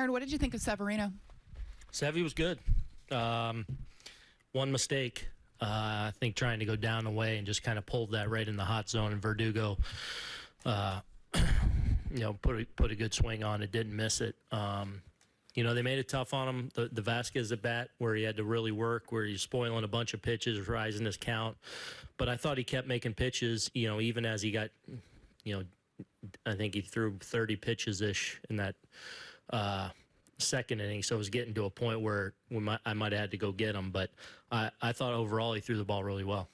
Aaron, what did you think of Severino? Sevy was good. Um, one mistake, uh, I think, trying to go down the way and just kind of pulled that right in the hot zone. And Verdugo, uh, you know, put a, put a good swing on it, didn't miss it. Um, you know, they made it tough on him. The, the Vasquez at bat, where he had to really work, where he's spoiling a bunch of pitches, rising his count. But I thought he kept making pitches, you know, even as he got, you know, I think he threw 30 pitches ish in that uh, second inning. So it was getting to a point where we might, I might have had to go get him. But I, I thought overall he threw the ball really well.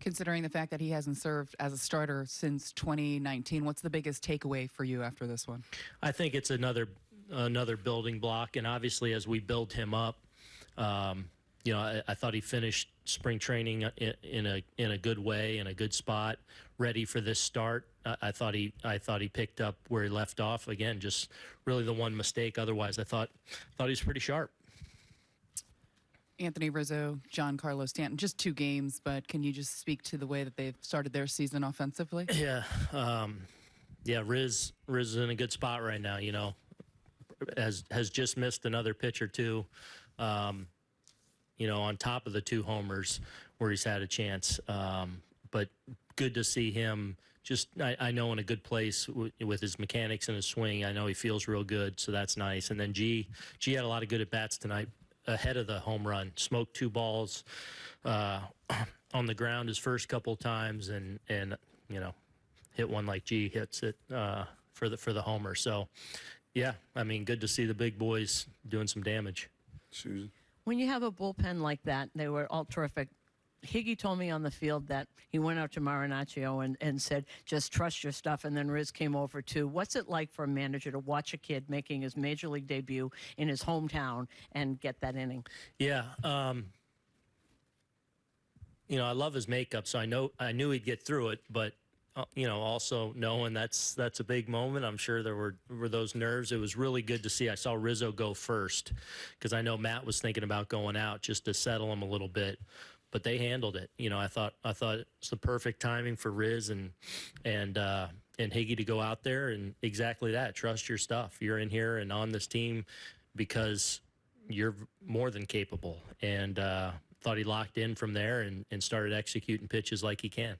Considering the fact that he hasn't served as a starter since 2019, what's the biggest takeaway for you after this one? I think it's another another building block, and obviously as we build him up, um, you know, I, I, thought he finished spring training in, in, a in a good way, in a good spot, ready for this start. I, I, thought he I thought he picked up where he left off. Again, just really the one mistake. Otherwise, I thought thought he was pretty sharp. Anthony Rizzo, Giancarlo Stanton, just two games, but can you just speak to the way that they've started their season offensively? Yeah, um, yeah. Riz Riz is in a good spot right now. You know, has has just missed another pitch or two. Um, you know, on top of the two homers where he's had a chance. Um, but good to see him. Just I, I know in a good place with his mechanics and his swing. I know he feels real good, so that's nice. And then G G had a lot of good at bats tonight ahead of the home run. Smoked two balls uh, on the ground his first couple times, and and you know hit one like G hits it uh, for the for the homer. So yeah, I mean, good to see the big boys doing some damage. Susan. When you have a bullpen like that, they were all terrific. Higgy told me on the field that he went out to Marinaccio and, and said, just trust your stuff. And then Riz came over too. What's it like for a manager to watch a kid making his major league debut in his hometown and get that inning? Yeah. Um, you know, I love his makeup, so I know I knew he'd get through it, but you know, also knowing that's that's a big moment. I'm sure there were were those nerves. It was really good to see. I saw Rizzo go first because I know Matt was thinking about going out just to settle him a little bit, but they handled it. You know, I thought I thought it's the perfect timing for Riz and and uh, and Higgy to go out there and exactly that. Trust your stuff. You're in here and on this team because you're more than capable. And uh, thought he locked in from there and, and started executing pitches like he can.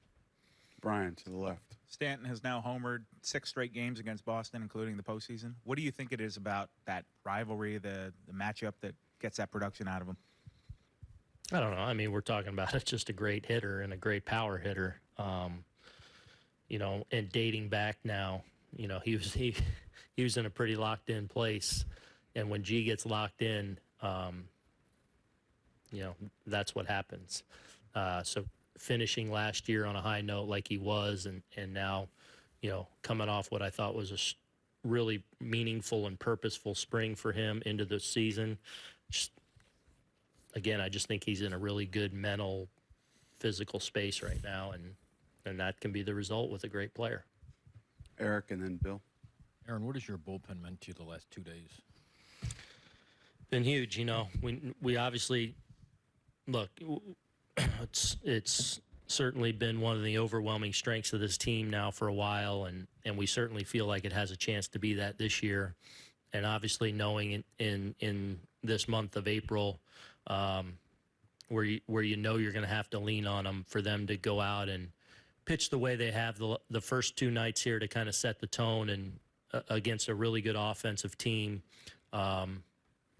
Brian to the left. Stanton has now homered six straight games against Boston, including the postseason. What do you think it is about that rivalry, the the matchup that gets that production out of him? I don't know. I mean, we're talking about it's just a great hitter and a great power hitter. Um, you know, and dating back now, you know, he was he he was in a pretty locked in place, and when G gets locked in, um, you know, that's what happens. Uh, so finishing last year on a high note like he was, and and now, you know, coming off what I thought was a really meaningful and purposeful spring for him into the season. Just again, I just think he's in a really good mental, physical space right now, and and that can be the result with a great player. Eric and then Bill. Aaron, what has your bullpen meant to you the last two days? Been huge, you know. We we obviously look it's it's certainly been one of the overwhelming strengths of this team now for a while, and and we certainly feel like it has a chance to be that this year. And obviously, knowing in in, in this month of April, um, where you where you know you're going to have to lean on them for them to go out and pitch the way they have the the first two nights here to kind of set the tone and uh, against a really good offensive team. Um,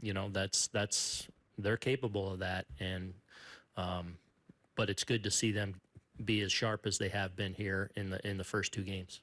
you know that's that's they're capable of that, and um, but it's good to see them be as sharp as they have been here in the in the first two games.